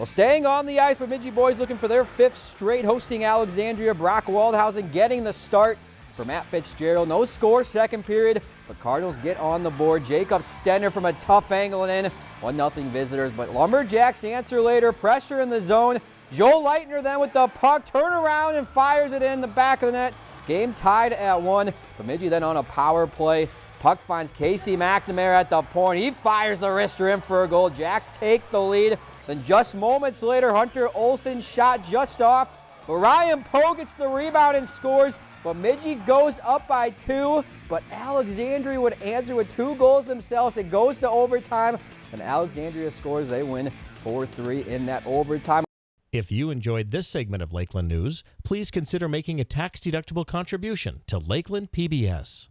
Well, staying on the ice, Bemidji boys looking for their fifth straight, hosting Alexandria. Brock Waldhausen getting the start for Matt Fitzgerald. No score, second period, but Cardinals get on the board. Jacob Stenner from a tough angle and in. 1-0 visitors, but Lumberjacks answer later. Pressure in the zone. Joel Leitner then with the puck, turn around and fires it in the back of the net. Game tied at one. Bemidji then on a power play. Puck finds Casey McNamara at the point. He fires the wrister in for a goal. Jacks take the lead. Then just moments later, Hunter Olson shot just off. But Ryan Poe gets the rebound and scores. Bemidji goes up by two, but Alexandria would answer with two goals themselves. It goes to overtime, and Alexandria scores. They win 4-3 in that overtime. If you enjoyed this segment of Lakeland News, please consider making a tax-deductible contribution to Lakeland PBS.